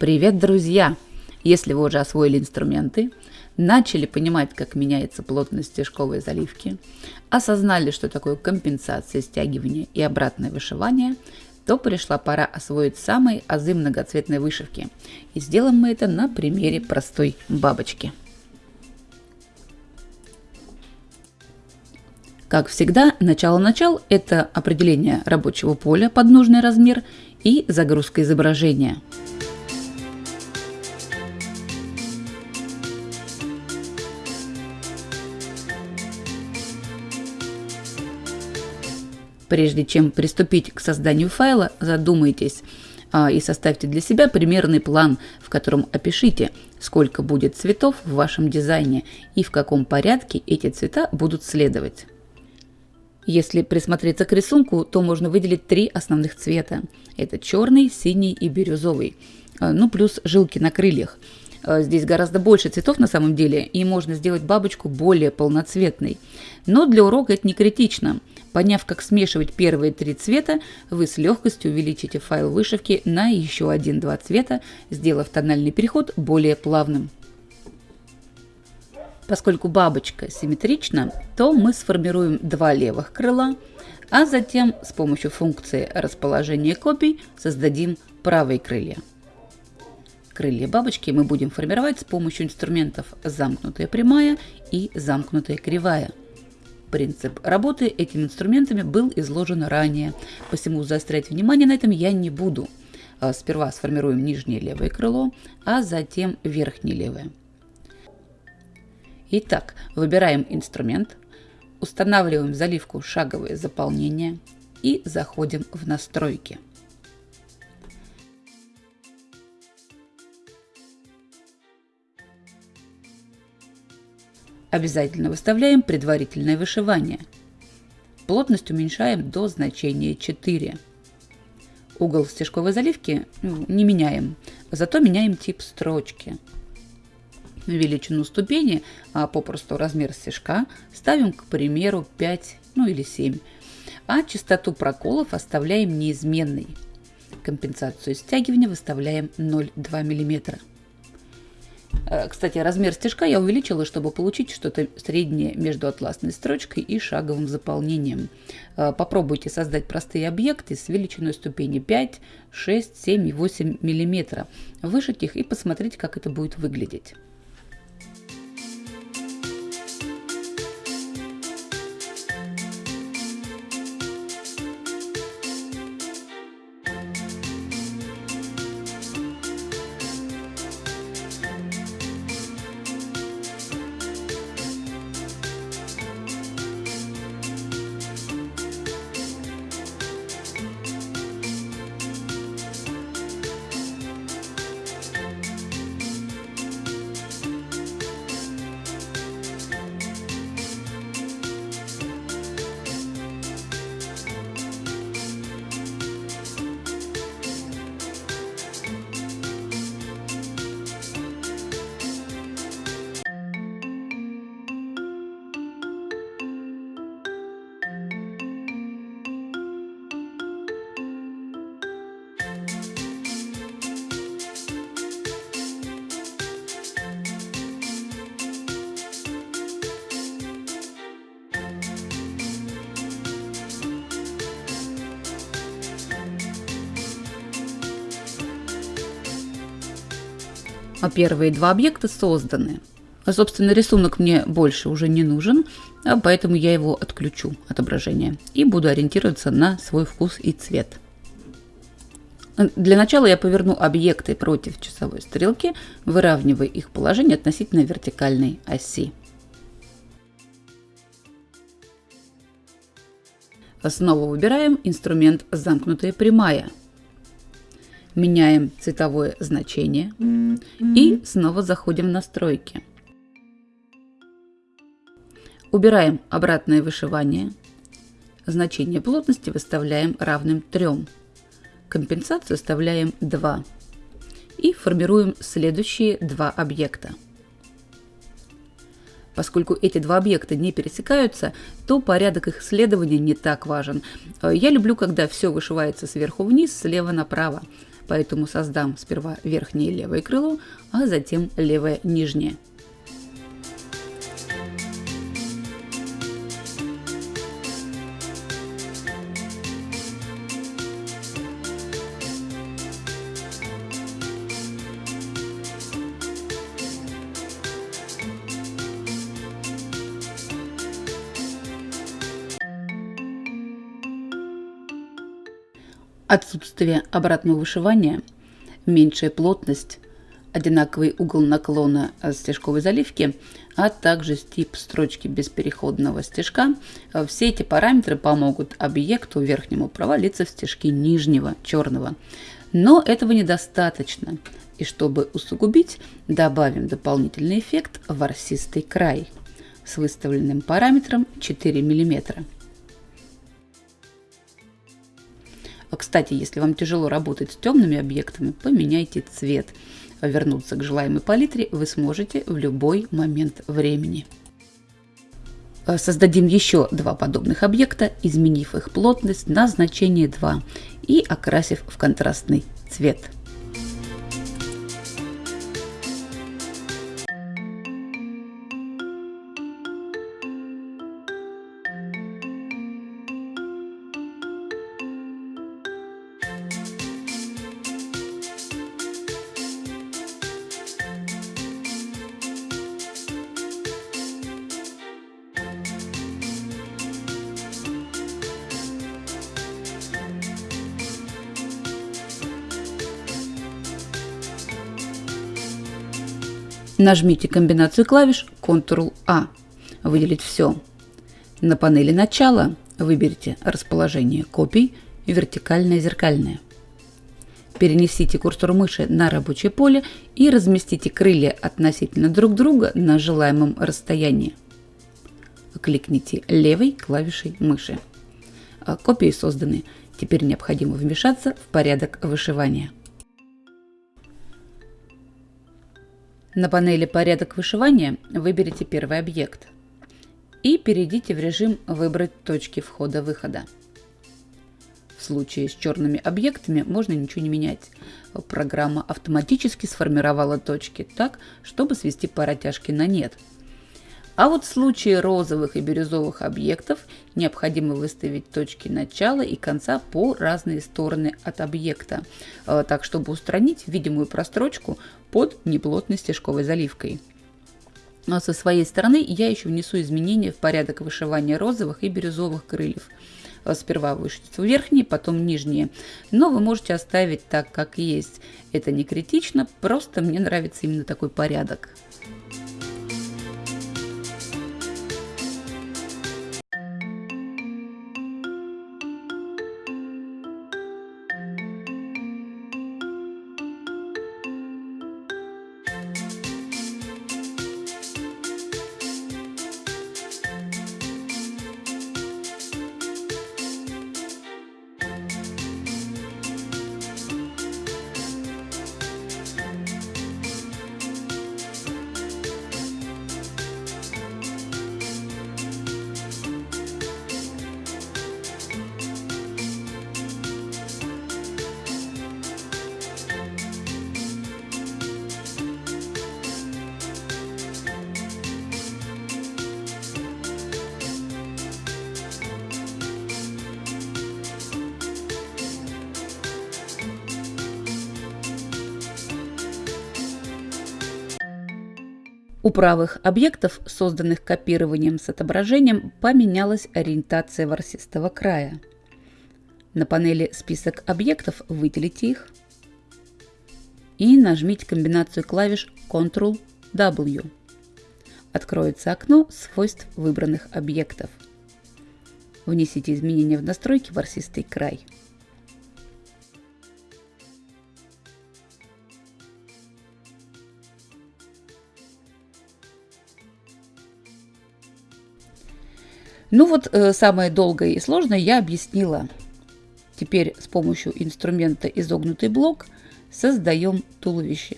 Привет, друзья! Если вы уже освоили инструменты, начали понимать, как меняется плотность стежковой заливки, осознали, что такое компенсация, стягивание и обратное вышивание, то пришла пора освоить самые азы многоцветной вышивки. И сделаем мы это на примере простой бабочки. Как всегда, начало-начал – это определение рабочего поля под нужный размер и загрузка изображения – Прежде чем приступить к созданию файла, задумайтесь а, и составьте для себя примерный план, в котором опишите, сколько будет цветов в вашем дизайне и в каком порядке эти цвета будут следовать. Если присмотреться к рисунку, то можно выделить три основных цвета. Это черный, синий и бирюзовый. А, ну, плюс жилки на крыльях. А, здесь гораздо больше цветов на самом деле, и можно сделать бабочку более полноцветной. Но для урока это не критично. Поняв, как смешивать первые три цвета, вы с легкостью увеличите файл вышивки на еще один-два цвета, сделав тональный переход более плавным. Поскольку бабочка симметрична, то мы сформируем два левых крыла, а затем с помощью функции расположения копий создадим правые крылья. Крылья бабочки мы будем формировать с помощью инструментов замкнутая прямая и замкнутая кривая – Принцип работы этими инструментами был изложен ранее, посему заострять внимание на этом я не буду. А, сперва сформируем нижнее левое крыло, а затем верхнее левое. Итак, выбираем инструмент, устанавливаем заливку шаговое заполнение и заходим в настройки. Обязательно выставляем предварительное вышивание. Плотность уменьшаем до значения 4. Угол стежковой заливки ну, не меняем, зато меняем тип строчки. Величину ступени, а попросту размер стежка, ставим, к примеру, 5 ну или 7, а частоту проколов оставляем неизменной. Компенсацию стягивания выставляем 0,2 мм. Э, кстати, размер стежка я увеличила, чтобы получить что-то среднее между атласной строчкой и шаговым заполнением. Э, попробуйте создать простые объекты с величиной ступени 5, 6, 7 и 8 мм. Вышить их и посмотреть, как это будет выглядеть. А первые два объекта созданы. А, собственно, рисунок мне больше уже не нужен, а поэтому я его отключу отображение и буду ориентироваться на свой вкус и цвет. Для начала я поверну объекты против часовой стрелки, выравнивая их положение относительно вертикальной оси. Снова выбираем инструмент «Замкнутая прямая», меняем цветовое значение и снова заходим в настройки. Убираем обратное вышивание. Значение плотности выставляем равным 3. Компенсацию вставляем 2. И формируем следующие два объекта. Поскольку эти два объекта не пересекаются, то порядок их следования не так важен. Я люблю, когда все вышивается сверху вниз, слева направо. Поэтому создам сперва верхнее левое крыло, а затем левое нижнее. Отсутствие обратного вышивания, меньшая плотность, одинаковый угол наклона стежковой заливки, а также тип строчки без переходного стежка. Все эти параметры помогут объекту верхнему провалиться в стежки нижнего черного. Но этого недостаточно. И чтобы усугубить, добавим дополнительный эффект ворсистый край с выставленным параметром 4 мм. А, кстати, если вам тяжело работать с темными объектами, поменяйте цвет. Вернуться к желаемой палитре вы сможете в любой момент времени. А, создадим еще два подобных объекта, изменив их плотность на значение 2 и окрасив в контрастный цвет. Нажмите комбинацию клавиш Ctrl-A. Выделить все. На панели начала выберите расположение копий вертикальное зеркальное. Перенесите курсор мыши на рабочее поле и разместите крылья относительно друг друга на желаемом расстоянии. Кликните левой клавишей мыши. Копии созданы. Теперь необходимо вмешаться в порядок вышивания. На панели «Порядок вышивания» выберите первый объект и перейдите в режим «Выбрать точки входа-выхода». В случае с черными объектами можно ничего не менять. Программа автоматически сформировала точки так, чтобы свести паротяжки на нет – а вот в случае розовых и бирюзовых объектов необходимо выставить точки начала и конца по разные стороны от объекта, э, так чтобы устранить видимую прострочку под неплотной стежковой заливкой. А со своей стороны я еще внесу изменения в порядок вышивания розовых и бирюзовых крыльев. Э, сперва вышьете верхние, потом нижние. Но вы можете оставить так, как есть. Это не критично, просто мне нравится именно такой порядок. У правых объектов, созданных копированием с отображением, поменялась ориентация ворсистого края. На панели «Список объектов» выделите их и нажмите комбинацию клавиш Ctrl-W. Откроется окно свойств выбранных объектов. Внесите изменения в настройки ворсистый край. Ну вот э, самое долгое и сложное я объяснила. Теперь с помощью инструмента изогнутый блок создаем туловище.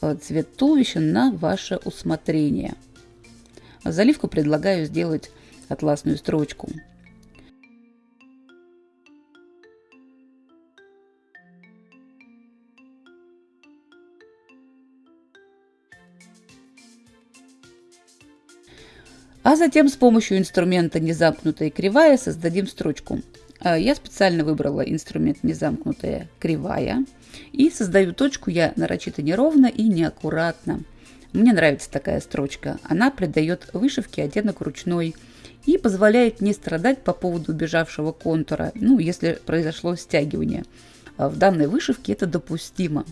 Э, цвет туловища на ваше усмотрение. Заливку предлагаю сделать атласную строчку. А затем с помощью инструмента «Незамкнутая кривая» создадим строчку. А, я специально выбрала инструмент «Незамкнутая кривая» и создаю точку я нарочито неровно и неаккуратно. Мне нравится такая строчка. Она придает вышивке оттенок ручной и позволяет не страдать по поводу убежавшего контура, ну, если произошло стягивание. А в данной вышивке это допустимо.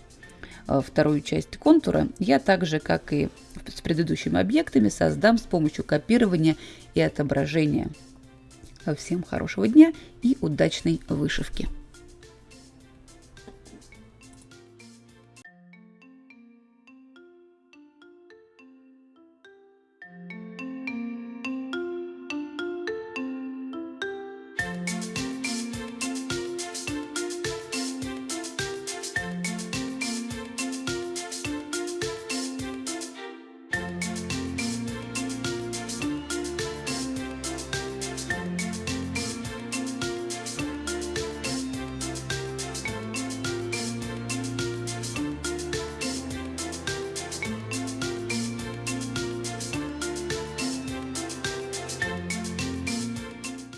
А вторую часть контура я так же, как и с предыдущими объектами, создам с помощью копирования и отображения. Всем хорошего дня и удачной вышивки!